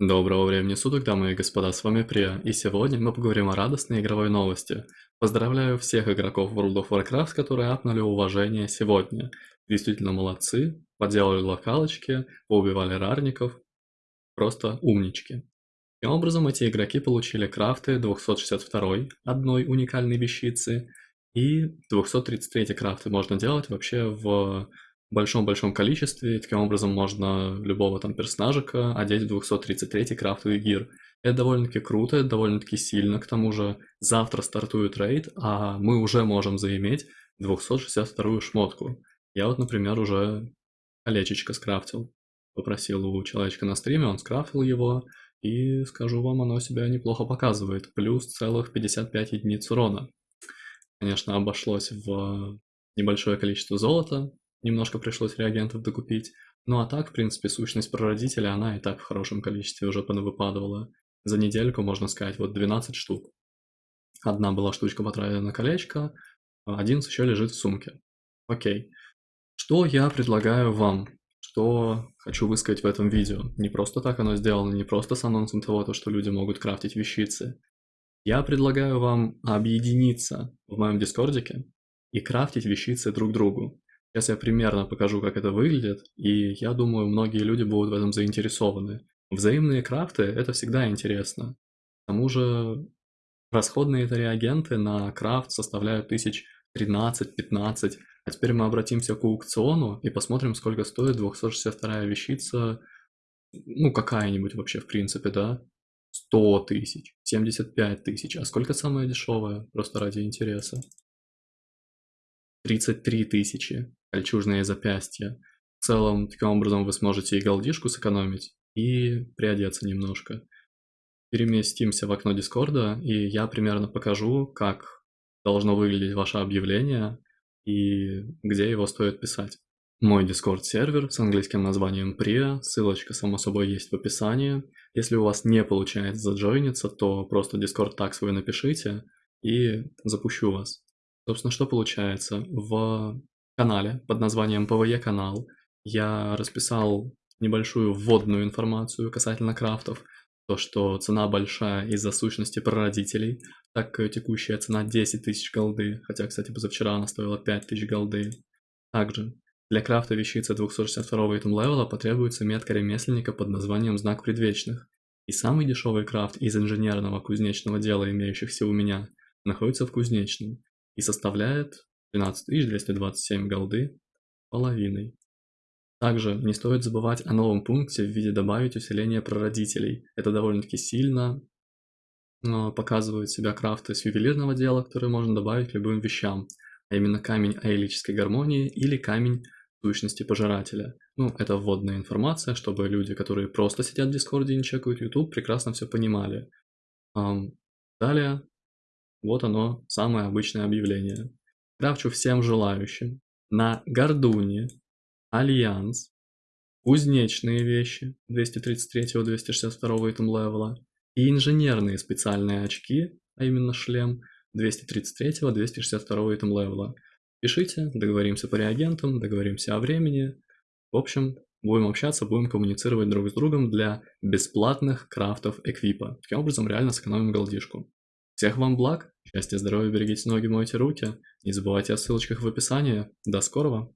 Доброго времени суток, дамы и господа, с вами Прия, и сегодня мы поговорим о радостной игровой новости. Поздравляю всех игроков World of Warcraft, которые апнули уважение сегодня. Действительно молодцы, поделали локалочки, поубивали рарников, просто умнички. Таким образом, эти игроки получили крафты 262 одной уникальной вещицы, и 233 крафты можно делать вообще в большом-большом количестве, таким образом можно любого там персонажика одеть в 233 крафтовый гир. Это довольно-таки круто, это довольно-таки сильно, к тому же завтра стартует рейд, а мы уже можем заиметь 262 шмотку. Я вот, например, уже колечечко скрафтил. Попросил у человечка на стриме, он скрафтил его, и скажу вам, оно себя неплохо показывает. Плюс целых 55 единиц урона. Конечно, обошлось в небольшое количество золота, немножко пришлось реагентов докупить. Ну а так, в принципе, сущность прародителя, она и так в хорошем количестве уже понавыпадывала. За недельку, можно сказать, вот 12 штук. Одна была штучка потратена на колечко, а 11 еще лежит в сумке. Окей. Что я предлагаю вам? Что хочу высказать в этом видео? Не просто так оно сделано, не просто с анонсом того, что люди могут крафтить вещицы. Я предлагаю вам объединиться в моем дискордике и крафтить вещицы друг другу. Сейчас я примерно покажу, как это выглядит, и я думаю, многие люди будут в этом заинтересованы. Взаимные крафты – это всегда интересно. К тому же расходные это реагенты на крафт составляют тысяч 13-15. А теперь мы обратимся к аукциону и посмотрим, сколько стоит 262 вещица, ну какая-нибудь вообще в принципе, да? 100 тысяч, 75 тысяч. А сколько самое дешевое? Просто ради интереса. 33 тысячи кольчужные запястья. В целом, таким образом вы сможете и голдишку сэкономить, и приодеться немножко. Переместимся в окно Дискорда, и я примерно покажу, как должно выглядеть ваше объявление и где его стоит писать. Мой Discord сервер с английским названием Priya, ссылочка само собой есть в описании. Если у вас не получается заджойниться, то просто Discord так свой напишите и запущу вас. Собственно, что получается? В канале под названием PvE канал я расписал небольшую вводную информацию касательно крафтов, то, что цена большая из-за сущности прародителей, так текущая цена 10 тысяч голды, хотя, кстати, позавчера она стоила 5 тысяч голды. Также, для крафта вещицы 262 итем левела потребуется метка ремесленника под названием Знак Предвечных. И самый дешевый крафт из инженерного кузнечного дела, имеющихся у меня, находится в кузнечном и составляет 12227 голды половиной. Также не стоит забывать о новом пункте в виде добавить усиление прародителей. Это довольно-таки сильно показывает себя крафты с ювелирного дела, которые можно добавить к любым вещам, а именно камень аэлической гармонии или камень сущности пожирателя. Ну, это вводная информация, чтобы люди, которые просто сидят в Дискорде и не чекают YouTube, прекрасно все понимали. Далее, вот оно, самое обычное объявление. Крафчу всем желающим на Гордуне, Альянс, кузнечные вещи 233-262 item левела и инженерные специальные очки, а именно шлем 233-262 итем левела. Пишите, договоримся по реагентам, договоримся о времени. В общем, будем общаться, будем коммуницировать друг с другом для бесплатных крафтов эквипа. Таким образом, реально сэкономим голдишку. Всех вам благ, счастья, здоровья, берегите ноги, мойте руки. Не забывайте о ссылочках в описании. До скорого!